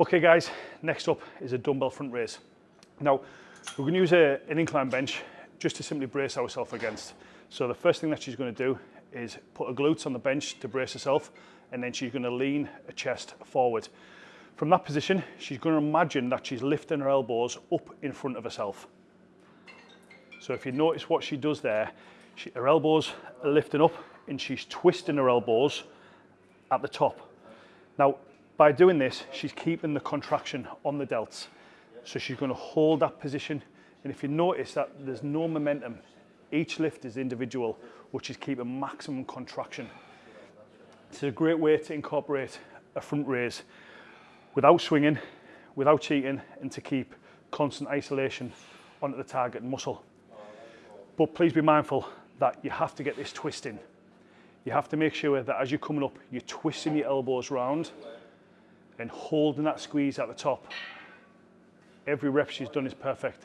Okay guys, next up is a dumbbell front raise. Now, we're to use a, an incline bench just to simply brace ourselves against. So the first thing that she's to do is put her glutes on the bench to brace herself and then she's to lean her chest forward. From that position, she's to imagine that she's lifting her elbows up in front of herself. So if you notice what she does there, she, her elbows are lifting up and she's twisting her elbows at the top. Now, by doing this, she's keeping the contraction on the delts. So she's going to hold that position. And if you notice that there's no momentum, each lift is individual, which is keeping maximum contraction. It's a great way to incorporate a front raise without swinging, without cheating, and to keep constant isolation onto the target muscle. But please be mindful that you have to get this twisting. You have to make sure that as you're coming up, you're twisting your elbows round and holding that squeeze at the top. Every rep she's done is perfect.